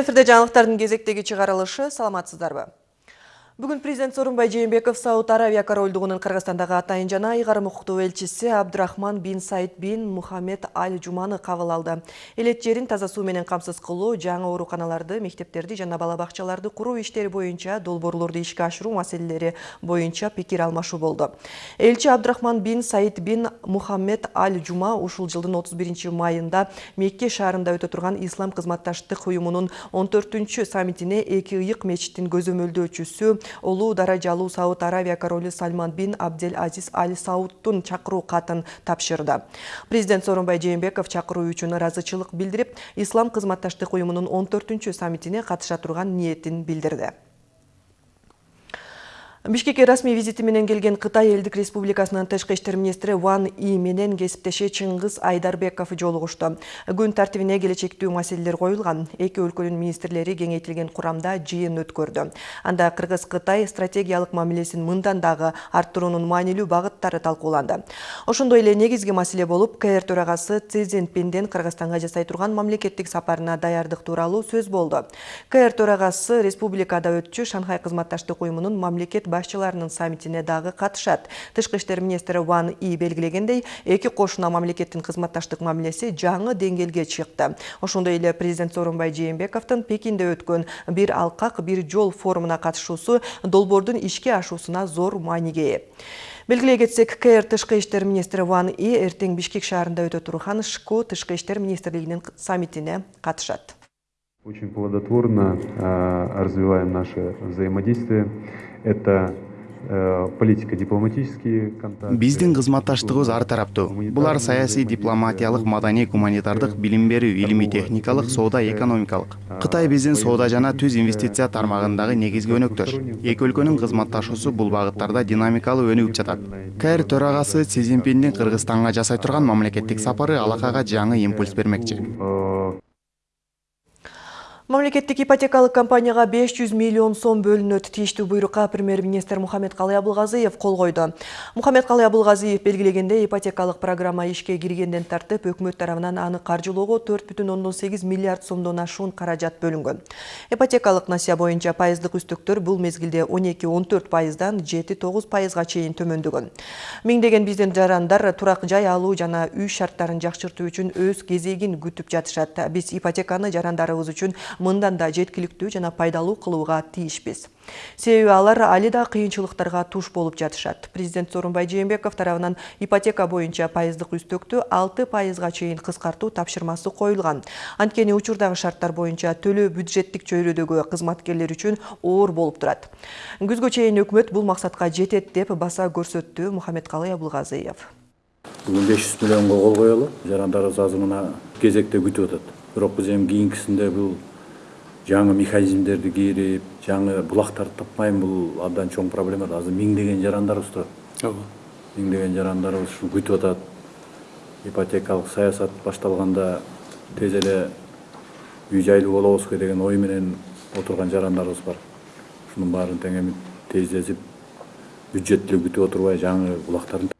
эфирде жаңылыктардын кезектеги чыгарылышы саламатсыздарбы? Бүгін президент Сорунбай Жээнбеков Сауд Аравия корольдугунун Кыргызстандагы атайын жана айгарым укуктуу элчиси Абдрахман бин Саид бин Мухаммед Аль Жуманы кабыл алды. Элет жерин таза суу менен камсыз кылуу, жаңы ооруканаларды, мектептерди жана бала бакчаларды куруу иштери боюнча долбоорлорду ишке ашыруу маселелери боюнча пикир алмашуу болду. Элчи Абдрахман бин Саид бин Мухаммед Аль Жума ушул жылдын 31 майында Мекке шаарында өтө турган Ислам кызматташтык уюмунун 14 саммитине эки ыйык мечиттин көзөмөлдөөчүсү улуу даражалуу сауд аравия королу сальман бин абдель азиз аль саудтун чакыруу катын тапшырды. Президент сооронбай жээнбеков чакыруу үчүн ыраазычылык билдирип ислам кызматташтык уюмунун он төртүнчү саммитине катыша турган ниетин билдирди бишкекке расмий визити менен келген кытай элдик республикасынын тышкы иштер министри ван и менен кесиптеши чыңгыз айдарбеков жолугушту күн тартибине келечектүү маселелер коюлган. Эки өлкөнүн министрлери кеңейтилген курамда жыйын өткөрдү. Анда кыргыз кытай стратегиялык мамилесин мындан дагы арттыруунун маанилүү багыттары талкууланды. Ошондой эле негизги маселе болуп кр төрагасы си цзиньпиндин кыргызстанга жасай турган мамлекеттик сапарына даярдык тууралуу сөз болду. Кр төрагасы республикада өтчү шанхай кызматташтык уюмунун мамлекет башчыларынын саммитине дагы катышат тышкы иштер министри ван и белгилегендей эки кошуна мамлекеттин кызматташтык мамилеси жаңы деңгээлге чыкты ошондой эле президент сооронбай жээнбековдун пекинде өткөн бир алкак бир жол форумуна катышуусу долбоордун ишке ашуусуна зор мааниге ээ белгилей кетсек кр тышкы иштер министри ван и эртең бишкек шаарында өтө турган шку тышкы иштер министрлигинин саммитине катышат Очень плодотворно э, развиваем наше взаимодействие. Это э, политика дипломатические контакты. Биздин кызматташтыгыбыз ар тараптуу. Булар саясий, дипломатиялык, маданий, гуманитардык, билим берүү, илимий, техникалык, соода, экономикалык. Кытай биздин соода жана түз инвестиция тармагындагы негизги өнөктөш. Эки өлкөнүн кызматташуусу бул багыттарда динамикалуу өнүгүп жатат. КР төрагасы Си Цзиньпиндин Кыргызстанга жасай турган мамлекеттик сапары алакага жаңы импульс бермекчи. Мамлекеттик ипотекалык компанияга 500 миллион сом бөлүнөт. Тийиштүү буйрукка премьер-министр Мухаммед Калай Абылгазиев кол койду. Мухаммед Калай Абылгазиев белгилегенде ипотекалык программа ишке киргенден тартып өкмөт тарабынан аны каржылоого 4,8 миллиард сомдон ашуун каражат бөлүнгөн. Ипотекалык насия боюнча пайыздык үстөктөр бул мезгилде 12-14 пайыздан 7-9 пайызга чейин төмөндөгөн. Миңдеген биздин жарандар турак жай алуу жана үй шарттарын жакшыртуу үчүн өз кезегин күтүп жатышат. Биз ипотеканы жарандарыбыз үчүн мындан да жеткиликтүү жана пайдалуу кылууга тийишпиз. Себеби алар али да кыйынчылыктарга туш болуп жатышат. Президент сооронбай жээнбеков тарабынан ипотека боюнча пайыздык үстөктү алты пайызга чейин кыскартуу тапшырмасы коюлган. Анткени учурдагы шарттар боюнча төлөө бюджеттик чөйрөдөгү кызматкерлер үчүн оор болуп турат. Күзгө чейин өкмөт бул максатка жетет деп баса көрсөттү мухаммедкалый абылгазиев бүгүн беш жүз миллионго кол коелу. Жарандарыбыз азыр мына кезекте күтүп атат. Бирок биз эми кийинкисинде бул жаңы механизмдерди кирип жаңы булактарды таппайм бул абдан чоң проблема азыр миңдеген жарандарыбыз турат ооба миңдеген жарандарыбыз ушу күтүп атат ипотекалык саясат башталганда тез эле үй жайлуу болобузбу деген ой менен отурган жарандарыбыз бар. Ушунун баарын тең эми тездетип бюджет деле күтүп отурбай жаңы булактарды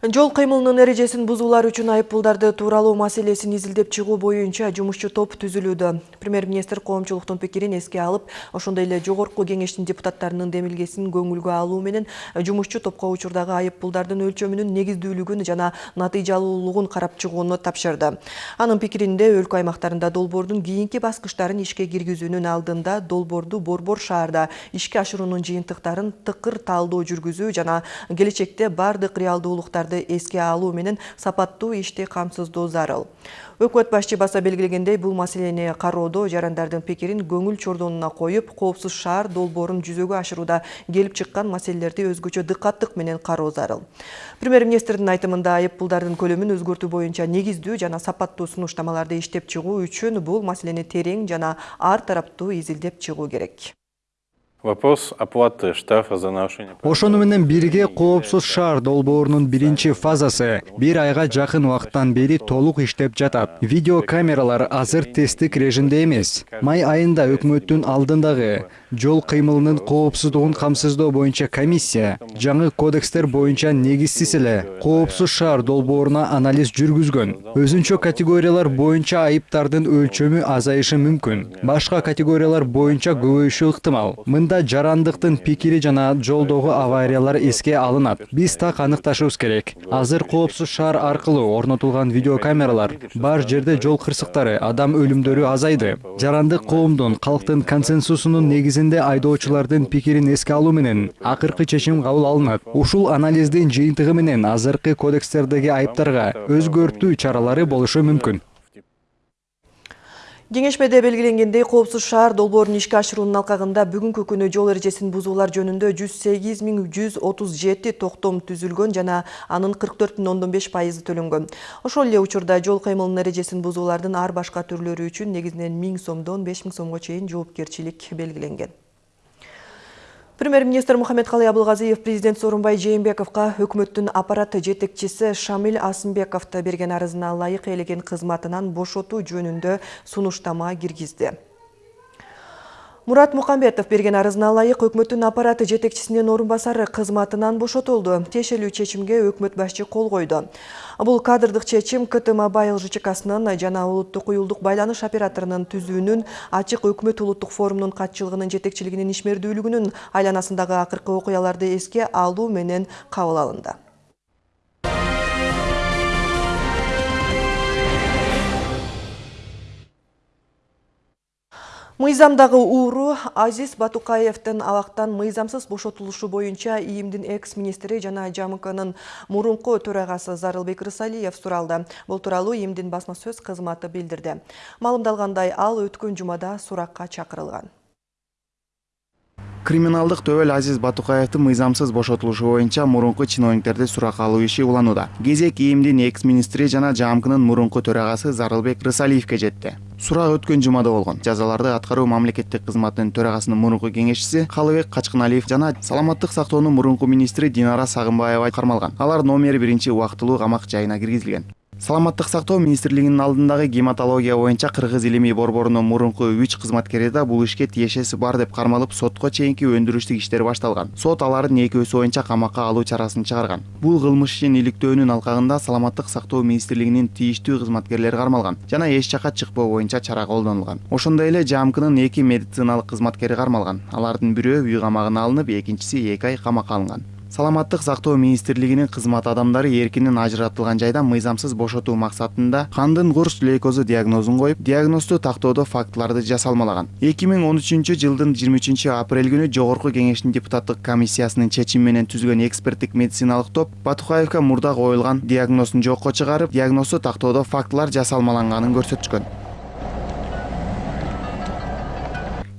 Жол кыймылынын эрежесин бузуулар үчүн айыппулдарды тууралуу маселесин изилдеп чыгуу боюнча жумушчу топ түзүлүүдө. Премьер-министр коомчулуктун пикирин эске алып, ошондой эле жогорку кеңештин депутаттарынын демилгесин көңүлгө алуу менен жумушчу топко учурдагы айыппулдардын өлчөмүнүн негиздүүлүгүн жана натыйжалуулугун карап чыгууну тапшырды. Анын пикиринде өлкө аймактарында долбоордун кийинки баскычтарын ишке киргизүүнүн алдында долбоорду борбор шаарда ишке ашыруунун жыйынтыктарын тыкыр талдоо жүргүзүү жана келечекте бардык реалдуулуктарды эске алуу менен сапаттуу ишти камсыздоо зарыл өкмөт башчы баса белгилегендей бул маселени кароодо жарандардын пикирин көңүл чордонуна коюп коопсуз шаар долбоорун жүзөгө ашырууда келип чыккан маселелерди өзгөчө дыкаттык менен кароо зарыл премьер министрдин айтымында айыппулдардын көлөмүн өзгөртүү боюнча негиздүү жана сапаттуу сунуштамаларды иштеп чыгуу үчүн бул маселени терең жана ар тараптуу изилдеп чыгуу керек. Вопрос оплаты штрафа за нарушение. ошону менен бирге коопсуз шаар долбоорунун биринчи фазасы. Бир айга жакын убакыттан бери толук иштеп жатат. Видео камералар азыр тесттик режимде эмес. Май айында өкмөттүн алдындагы жол кыймылынын коопсуздугун камсыздоо боюнча комиссия жаңы кодекстер боюнча негизсиз эле коопсуз шаар долбооруна анализ жүргүзгөн. Өзүнчө категориялар боюнча айыптардын өлчөмү азайышы мүмкүн. Башка категориялар боюнча көбөйүшү ыктымал. Мында жарандыктын пикири жана жолдогу авариялар эске алынат. Биз так аныкташыбыз керек. Азыр коопсуз шаар аркылуу орнотулган видеокамералар бар жерде жол кырсыктары адам өлүмдөрү азайды. Жарандык коомдун калктын консенсусунун негизинде айдоочулардын пикирин эске алуу менен акыркы чечим кабыл алынат. Ушул анализдин жыйынтыгы менен азыркы кодекстердеги айыптарга өзгөртүү чаралары болушу мүмкүн. Кеңешмеде белгиленгендей коопсуз шаар долбоорун ишке ашыруунун алкагында бүгүнкү күнү жол эрежесин бузуулар жөнүндө 108137 токтом түзүлгөн жана анын 44,5 пайызы төлөнгөн. Ошол эле учурда жол кыймылынын эрежесин бузуулардын ар башка түрлөрү үчүн негизинен 1000 сомдон 5000 сомго чейин жоопкерчилик белгиленген. Премьер-министр Мухаммедкалый Абылгазиев президент Сооронбай Жээнбековго өкмөттүн аппарат жетекчиси Шамил Асымбековду берген арызына ылайык элеген кызматынан бошотуу жөнүндө сунуштама киргизди. Мурат Мукамбетов берген арызына ылайык өкмөттүн аппараты жетекчисинин орун басары кызматынан бошотулду. Тиешелүү чечимге өкмөт башчы кол койду. Бул кадрдык чечим КТ Мобайл ЖЧКсынын жана улуттук уюлдук байланыш операторунун түзүүнүн ачык өкмөт улуттук форумунун катчылыгынын жетекчилигинин ишмердүүлүгүнүн айланасындагы акыркы окуяларды эске алуу менен кабыл алынды. Мыйзамдагы ууру Азиз Батукаевдин абактан мыйзамсыз бошотулушу боюнча ИИМдин экс-министри жана ЖАМКнын мурунку төрагасы Зарылбек Рысалиев суралды. Бул тууралуу ИИМдин басма сөз кызматы билдирди. Маалымдалгандай ал өткөн жумада суракка чакырылган. криминалдык төбөл азиз батукаевдин мыйзамсыз бошотулушу боюнча мурунку чиновниктерди суракка алуу иши уланууда кезек ИИМдин экс министри жана ЖАМКнын мурунку төрагасы зарылбек рысалиевке жетти сурак өткөн жумада болгон. Жазаларды аткаруу мамлекеттик кызматынын төрагасынын мурунку кеңешчиси калыбек качкыналиев жана саламаттык сактоонун мурунку министри динара сагынбаева кармалган. Алар номер биринчи убактылуу камак жайына киргизилген саламаттык сактоо министрлигинин алдындагы гематология боюнча кыргыз илимий борборунун мурунку үч кызматкери да бул ишке тиешеси бар деп кармалып сотко чейинки өндүрүштүк иштер башталган. Сот алардын экөөсү боюнча камакка алуу чарасын чыгарган. Бул кылмыш ишин иликтөөнүн алкагында саламаттык сактоо министрлигинин тийиштүү кызматкерлери кармалган жана эч жака чыкпоо боюнча чара колдонулган. Ошондой эле жамкнын эки медициналык кызматкери кармалган. Алардын бирөө үй камагына алынып экинчиси эки ай камакка алынган саламаттык сактоо министрлигинин кызмат адамдары эркинен ажыратылган жайдан мыйзамсыз бошотуу максатында кандын курч лейкозу диагнозун коюп диагнозду тактоодо фактыларды жасалмалаган. Эки миң он үчүнчү жылдын жыйырма үчүнчү апрель күнү жогорку кеңештин депутаттык комиссиясынын чечими менен түзүлгөн эксперттик медициналык топ батукаевге мурда коюлган диагнозун жокко чыгарып диагнозду тактоодо фактылар жасалмаланганын көрсөтүшкөн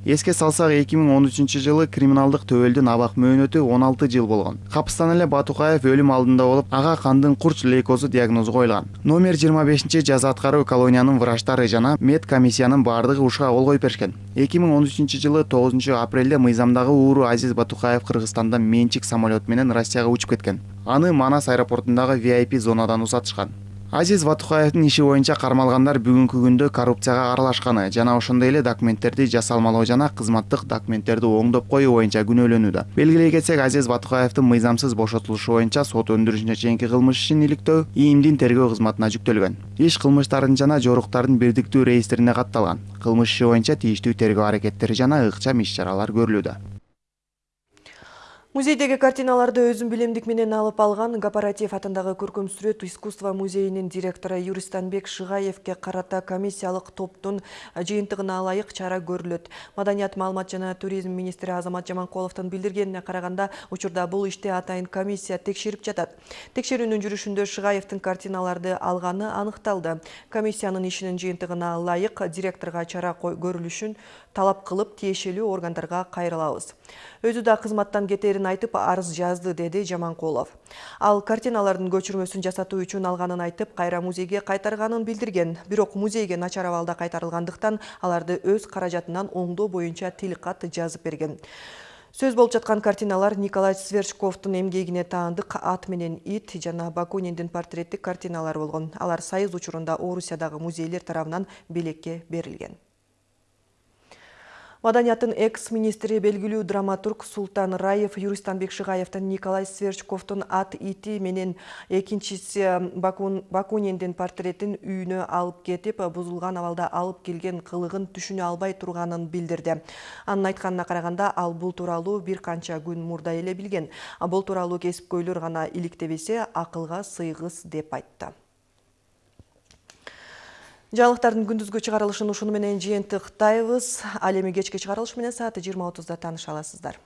эске салсак эки миң он үчүнчү жылы криминалдык төбөлдүн абак мөөнөтү он алты жыл болгон. Капыстан эле батукаев өлүм алдында болуп ага кандын курч лейкозу диагнозу коюлган номер жыйырма бешинчи жаза аткаруу колониянын врачтары жана мед комиссиянын баардыгы ушуга кол коюп беришкен. Эки миң он үчүнчү жылы тогузунчу апрелде мыйзамдагы ууру азиз батукаев кыргызстандан менчик самолет менен россияга учуп кеткен. Аны манас аэропортундагы vip зонадан узатышкан азиз батукаевдин иши боюнча кармалгандар бүгүнкү күндө коррупцияга аралашканы жана ошондой эле документтерди жасалмалоо жана кызматтык документтерди оңдоп коюу боюнча күнөөлөнүүдө. Белгилей кетсек азиз батукаевдин мыйзамсыз бошотулушу боюнча сот өндүрүшүнө чейинки кылмыш ишин иликтөө ИИМдин тергөө кызматына жүктөлгөн. Иш кылмыштардын жана жоруктардын бирдиктүү реестрине катталган. Кылмыш иши боюнча тийиштүү тергөө аракеттери жана ыкчам иш чаралар көрүлүүдө Музейдеги картиналарды билемдик менен алып алган Гапаратиев атындагы көркөм сүрөт искусство музейинин директору Юристанбек Шыгаевке карата комиссиялык топтун жыйынтыгына ылайык чара көрүлөт. Маданият маалымат жана туризм министри Азамат Жаманкуловдун билдиргенине караганда, учурда бул ишти атайын комиссия текшерип жатат. Текшерүүнүн жүрүшүндө Шыгаевдин картиналарды алганы аныкталды. Комиссиянын ишинин жыйынтыгына ылайык директорго чара көрүлүшүн талап кылып тиешелүү органдарга кайрылабыз. Өзү да кызматтан айтып арыз жазды, деди Жаманкулов. Ал картиналардын көчүрмөсүн жасатуу үчүн алганын айтып, кайра музейге кайтарганын билдирген. Бирок музейге начар абалда кайтарылгандыктан аларды өз каражатынан оңдоо боюнча тил кат жазып берген. Сөз болуп жаткан картиналар Николай Сверчковтун эмгегине таандык ат менен ит жана Бакуниндин портреттик картиналары болгон. Алар сайыз учурунда Орусиядагы музейлер тарабынан белекке берилген. Маданияттын экс-министри белгилүү драматург Султан Раев Юристанбек Шыгаевтан Николай Сверчковтун ат ити менен экинчиси Бакун, Бакуниндин портреттин үйүнө алып кетип, бузулган абалда алып келген кылыгын түшүнө албай турганын билдирди. Анын айтканына караганда ал бул тууралуу бир канча күн мурда эле билген. Бул тууралуу кесипкөйлөр гана иликтебесе, акылга сыйгыс деп айтты. Жаңылыктардын күндүзгү чыгарылышын ушуну менен жыйынтыктайбыз. Ал эми кечки чыгарылыш менен саат 20:30да тааныша аласыздар.